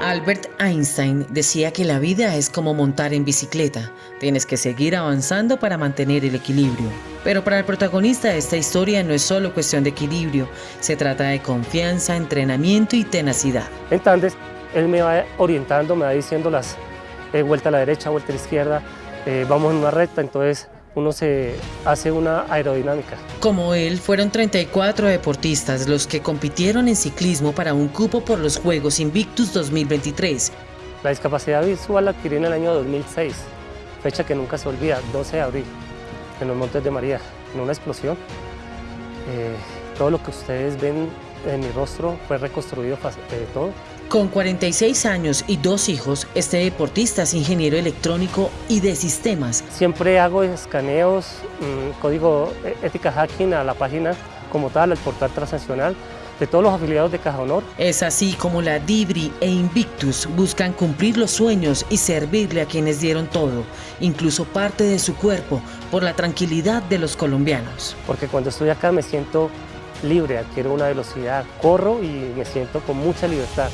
Albert Einstein decía que la vida es como montar en bicicleta, tienes que seguir avanzando para mantener el equilibrio. Pero para el protagonista de esta historia no es solo cuestión de equilibrio, se trata de confianza, entrenamiento y tenacidad. Entonces, él me va orientando, me va diciendo las eh, vuelta a la derecha, vuelta a la izquierda, eh, vamos en una recta, entonces uno se hace una aerodinámica. Como él, fueron 34 deportistas los que compitieron en ciclismo para un cupo por los Juegos Invictus 2023. La discapacidad visual la adquirí en el año 2006, fecha que nunca se olvida, 12 de abril, en los Montes de María, en una explosión. Eh, todo lo que ustedes ven en mi rostro fue reconstruido eh, todo. Con 46 años y dos hijos, este deportista es ingeniero electrónico y de sistemas. Siempre hago escaneos, mm, código e-, ética hacking a la página como tal, al portal transaccional de todos los afiliados de Caja Honor. Es así como la Dibri e Invictus buscan cumplir los sueños y servirle a quienes dieron todo, incluso parte de su cuerpo, por la tranquilidad de los colombianos. Porque cuando estoy acá me siento libre, adquiero una velocidad, corro y me siento con mucha libertad.